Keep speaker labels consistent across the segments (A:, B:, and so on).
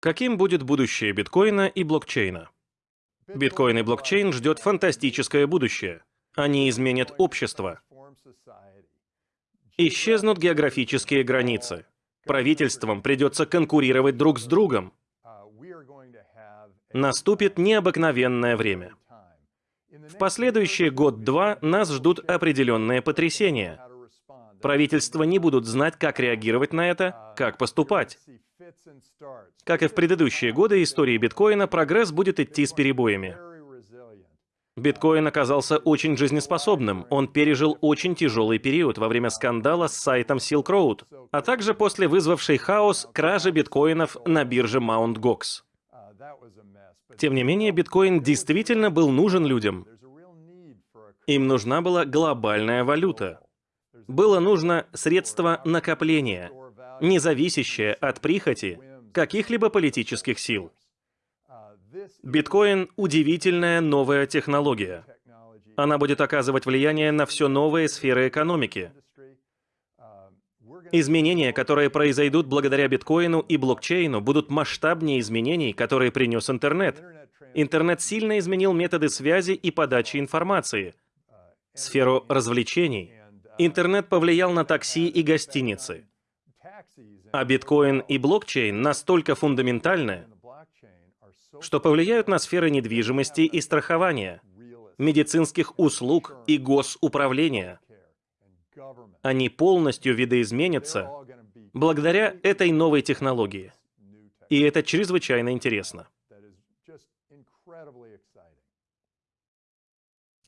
A: Каким будет будущее биткоина и блокчейна? Биткоин и блокчейн ждет фантастическое будущее. Они изменят общество. Исчезнут географические границы. Правительствам придется конкурировать друг с другом. Наступит необыкновенное время. В последующие год-два нас ждут определенные потрясения. Правительства не будут знать, как реагировать на это, как поступать. Как и в предыдущие годы истории биткоина, прогресс будет идти с перебоями. Биткоин оказался очень жизнеспособным. Он пережил очень тяжелый период во время скандала с сайтом Silk Road, а также после вызвавшей хаос кражи биткоинов на бирже Mt. Gox. Тем не менее, биткоин действительно был нужен людям. Им нужна была глобальная валюта. Было нужно средство накопления, не зависящее от прихоти каких-либо политических сил. Биткоин — удивительная новая технология. Она будет оказывать влияние на все новые сферы экономики. Изменения, которые произойдут благодаря биткоину и блокчейну, будут масштабнее изменений, которые принес интернет. Интернет сильно изменил методы связи и подачи информации, сферу развлечений. Интернет повлиял на такси и гостиницы. А биткоин и блокчейн настолько фундаментальны, что повлияют на сферы недвижимости и страхования, медицинских услуг и госуправления. Они полностью видоизменятся благодаря этой новой технологии. И это чрезвычайно интересно.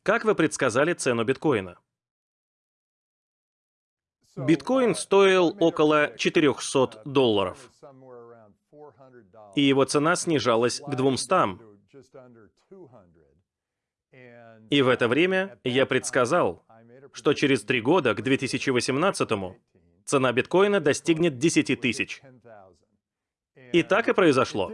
A: Как вы предсказали цену биткоина? Биткоин стоил около 400 долларов, и его цена снижалась к 200. И в это время я предсказал, что через три года, к 2018 цена биткоина достигнет 10 тысяч. И так и произошло.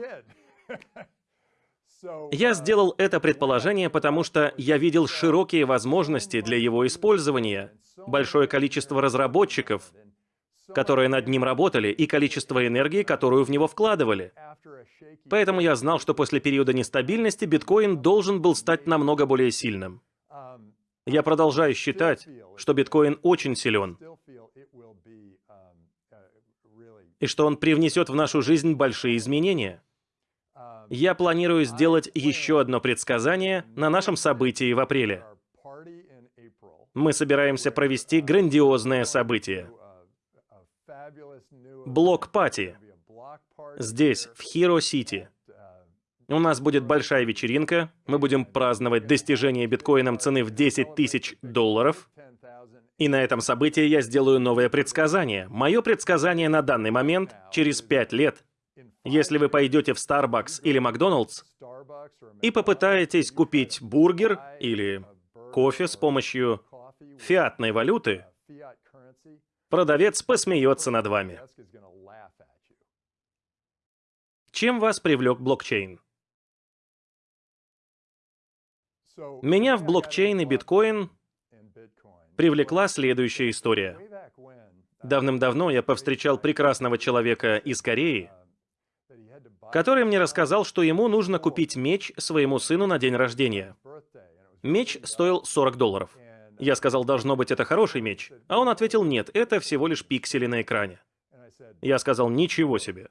A: Я сделал это предположение, потому что я видел широкие возможности для его использования, большое количество разработчиков, которые над ним работали, и количество энергии, которую в него вкладывали. Поэтому я знал, что после периода нестабильности биткоин должен был стать намного более сильным. Я продолжаю считать, что биткоин очень силен, и что он привнесет в нашу жизнь большие изменения. Я планирую сделать еще одно предсказание на нашем событии в апреле. Мы собираемся провести грандиозное событие. Блок-пати. Здесь, в Хиро-Сити. У нас будет большая вечеринка, мы будем праздновать достижение биткоином цены в 10 тысяч долларов. И на этом событии я сделаю новое предсказание. Мое предсказание на данный момент, через 5 лет, если вы пойдете в Starbucks или Макдоналдс и попытаетесь купить бургер или кофе с помощью фиатной валюты, продавец посмеется над вами. Чем вас привлек блокчейн? Меня в блокчейн и биткоин привлекла следующая история. Давным-давно я повстречал прекрасного человека из Кореи, который мне рассказал, что ему нужно купить меч своему сыну на день рождения. Меч стоил 40 долларов. Я сказал, должно быть, это хороший меч. А он ответил, нет, это всего лишь пиксели на экране. Я сказал, ничего себе.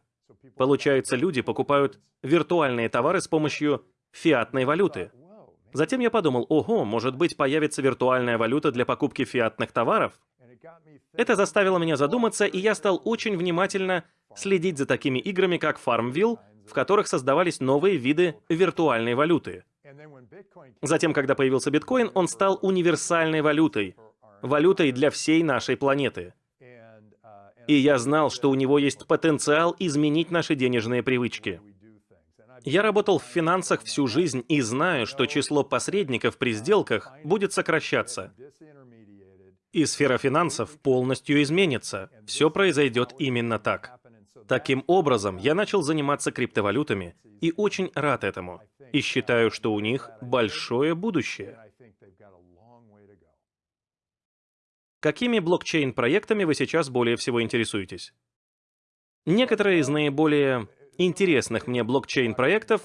A: Получается, люди покупают виртуальные товары с помощью фиатной валюты. Затем я подумал, ого, может быть, появится виртуальная валюта для покупки фиатных товаров? Это заставило меня задуматься, и я стал очень внимательно следить за такими играми, как Farmville, в которых создавались новые виды виртуальной валюты. Затем, когда появился биткоин, он стал универсальной валютой, валютой для всей нашей планеты. И я знал, что у него есть потенциал изменить наши денежные привычки. Я работал в финансах всю жизнь и знаю, что число посредников при сделках будет сокращаться. И сфера финансов полностью изменится. Все произойдет именно так. Таким образом, я начал заниматься криптовалютами и очень рад этому. И считаю, что у них большое будущее. Какими блокчейн-проектами вы сейчас более всего интересуетесь? Некоторые из наиболее интересных мне блокчейн-проектов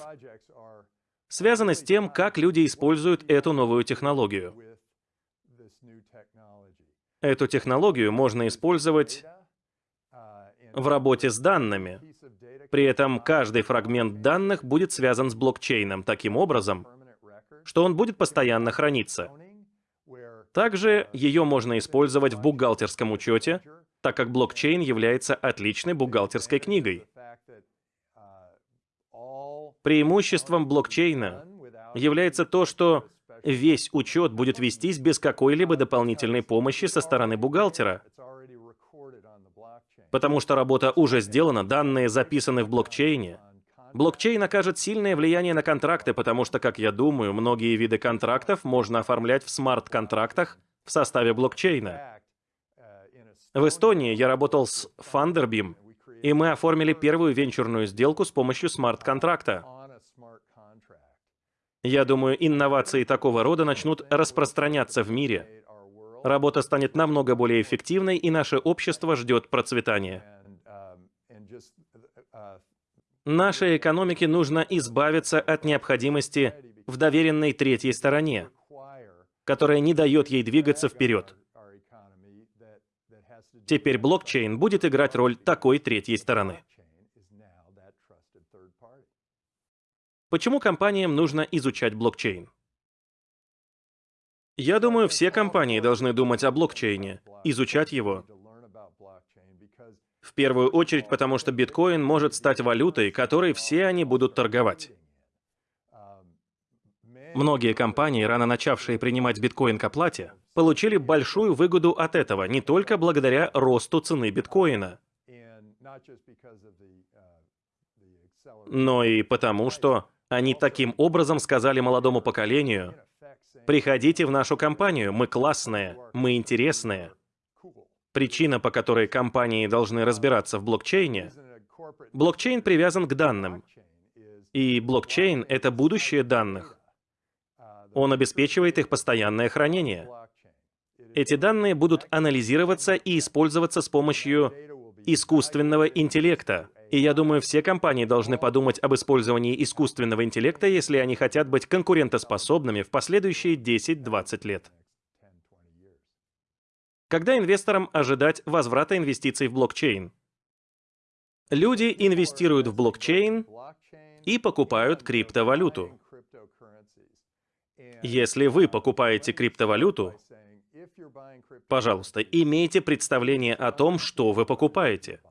A: связано с тем, как люди используют эту новую технологию. Эту технологию можно использовать в работе с данными. При этом каждый фрагмент данных будет связан с блокчейном таким образом, что он будет постоянно храниться. Также ее можно использовать в бухгалтерском учете, так как блокчейн является отличной бухгалтерской книгой. Преимуществом блокчейна является то, что весь учет будет вестись без какой-либо дополнительной помощи со стороны бухгалтера. Потому что работа уже сделана, данные записаны в блокчейне. Блокчейн окажет сильное влияние на контракты, потому что, как я думаю, многие виды контрактов можно оформлять в смарт-контрактах в составе блокчейна. В Эстонии я работал с Funderbeam, и мы оформили первую венчурную сделку с помощью смарт-контракта. Я думаю, инновации такого рода начнут распространяться в мире. Работа станет намного более эффективной, и наше общество ждет процветания. Нашей экономике нужно избавиться от необходимости в доверенной третьей стороне, которая не дает ей двигаться вперед. Теперь блокчейн будет играть роль такой третьей стороны. Почему компаниям нужно изучать блокчейн? Я думаю, все компании должны думать о блокчейне, изучать его. В первую очередь, потому что биткоин может стать валютой, которой все они будут торговать. Многие компании, рано начавшие принимать биткоин к оплате, получили большую выгоду от этого, не только благодаря росту цены биткоина, но и потому, что они таким образом сказали молодому поколению, «Приходите в нашу компанию, мы классные, мы интересные». Причина, по которой компании должны разбираться в блокчейне, блокчейн привязан к данным. И блокчейн — это будущее данных. Он обеспечивает их постоянное хранение. Эти данные будут анализироваться и использоваться с помощью искусственного интеллекта, и я думаю, все компании должны подумать об использовании искусственного интеллекта, если они хотят быть конкурентоспособными в последующие 10-20 лет. Когда инвесторам ожидать возврата инвестиций в блокчейн? Люди инвестируют в блокчейн и покупают криптовалюту. Если вы покупаете криптовалюту, пожалуйста, имейте представление о том, что вы покупаете.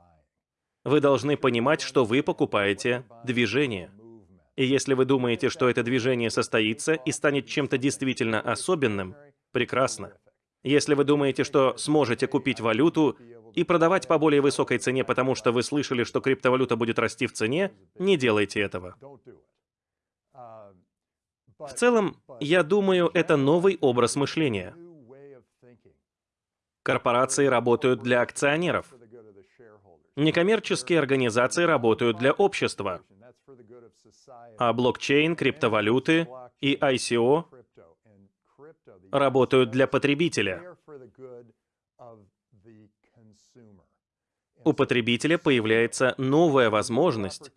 A: Вы должны понимать, что вы покупаете движение. И если вы думаете, что это движение состоится и станет чем-то действительно особенным, прекрасно. Если вы думаете, что сможете купить валюту и продавать по более высокой цене, потому что вы слышали, что криптовалюта будет расти в цене, не делайте этого. В целом, я думаю, это новый образ мышления. Корпорации работают для акционеров. Некоммерческие организации работают для общества, а блокчейн, криптовалюты и ICO работают для потребителя. У потребителя появляется новая возможность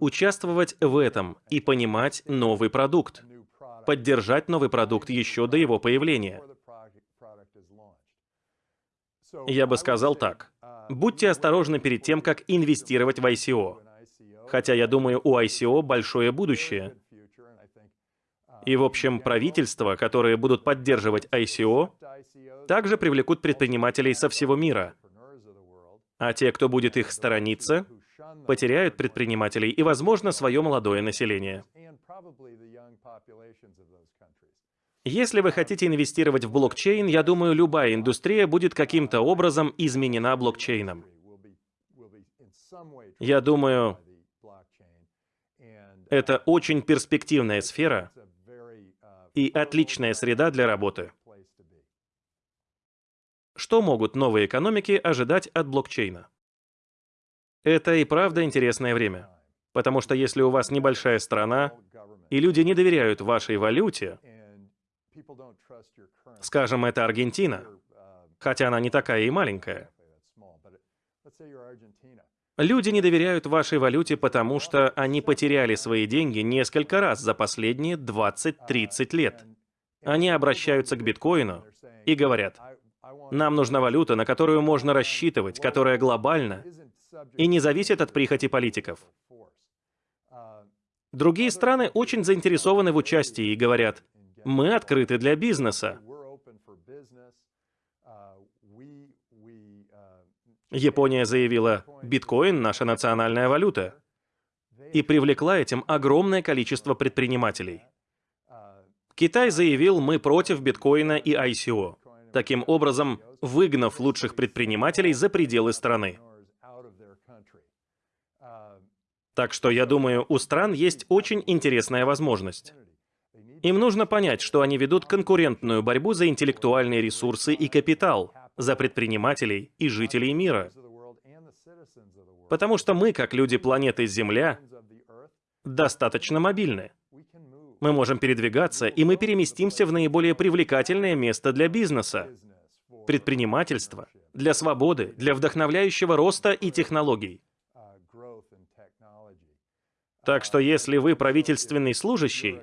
A: участвовать в этом и понимать новый продукт, поддержать новый продукт еще до его появления. Я бы сказал так. Будьте осторожны перед тем, как инвестировать в ICO. Хотя я думаю, у ICO большое будущее. И, в общем, правительства, которые будут поддерживать ICO, также привлекут предпринимателей со всего мира. А те, кто будет их сторониться, потеряют предпринимателей и, возможно, свое молодое население. Если вы хотите инвестировать в блокчейн, я думаю, любая индустрия будет каким-то образом изменена блокчейном. Я думаю, это очень перспективная сфера и отличная среда для работы. Что могут новые экономики ожидать от блокчейна? Это и правда интересное время. Потому что если у вас небольшая страна, и люди не доверяют вашей валюте, Скажем, это Аргентина, хотя она не такая и маленькая. Люди не доверяют вашей валюте, потому что они потеряли свои деньги несколько раз за последние 20-30 лет. Они обращаются к биткоину и говорят, нам нужна валюта, на которую можно рассчитывать, которая глобальна и не зависит от прихоти политиков. Другие страны очень заинтересованы в участии и говорят, мы открыты для бизнеса. Япония заявила, биткоин — наша национальная валюта, и привлекла этим огромное количество предпринимателей. Китай заявил, мы против биткоина и ICO, таким образом выгнав лучших предпринимателей за пределы страны. Так что я думаю, у стран есть очень интересная возможность. Им нужно понять, что они ведут конкурентную борьбу за интеллектуальные ресурсы и капитал, за предпринимателей и жителей мира. Потому что мы, как люди планеты Земля, достаточно мобильны. Мы можем передвигаться, и мы переместимся в наиболее привлекательное место для бизнеса, предпринимательства, для свободы, для вдохновляющего роста и технологий. Так что если вы правительственный служащий,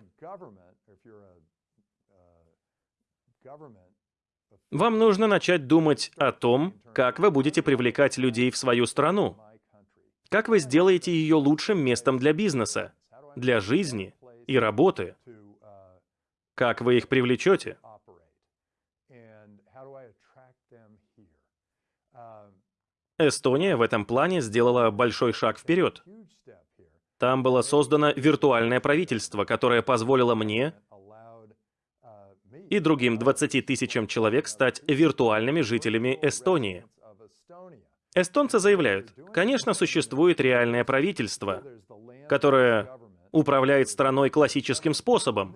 A: вам нужно начать думать о том, как вы будете привлекать людей в свою страну. Как вы сделаете ее лучшим местом для бизнеса, для жизни и работы. Как вы их привлечете? Эстония в этом плане сделала большой шаг вперед. Там было создано виртуальное правительство, которое позволило мне и другим 20 тысячам человек стать виртуальными жителями Эстонии. Эстонцы заявляют, конечно, существует реальное правительство, которое управляет страной классическим способом,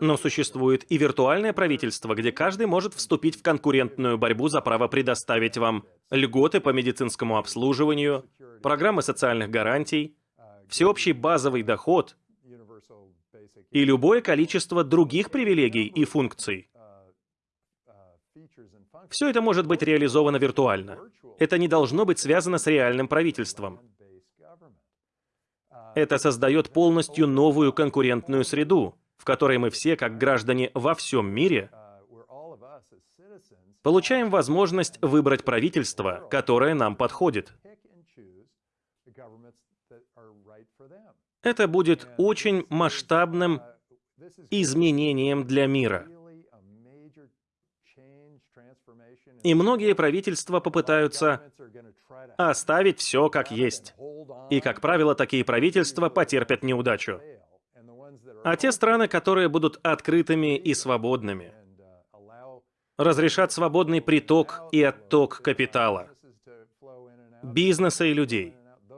A: но существует и виртуальное правительство, где каждый может вступить в конкурентную борьбу за право предоставить вам льготы по медицинскому обслуживанию, программы социальных гарантий, всеобщий базовый доход и любое количество других привилегий и функций. Все это может быть реализовано виртуально. Это не должно быть связано с реальным правительством. Это создает полностью новую конкурентную среду, в которой мы все, как граждане во всем мире, получаем возможность выбрать правительство, которое нам подходит. Это будет очень масштабным изменением для мира. И многие правительства попытаются оставить все как есть. И, как правило, такие правительства потерпят неудачу. А те страны, которые будут открытыми и свободными, разрешат свободный приток и отток капитала, бизнеса и людей,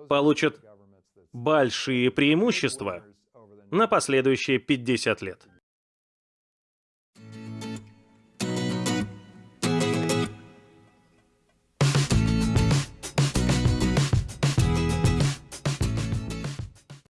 A: получат большие преимущества на последующие 50 лет.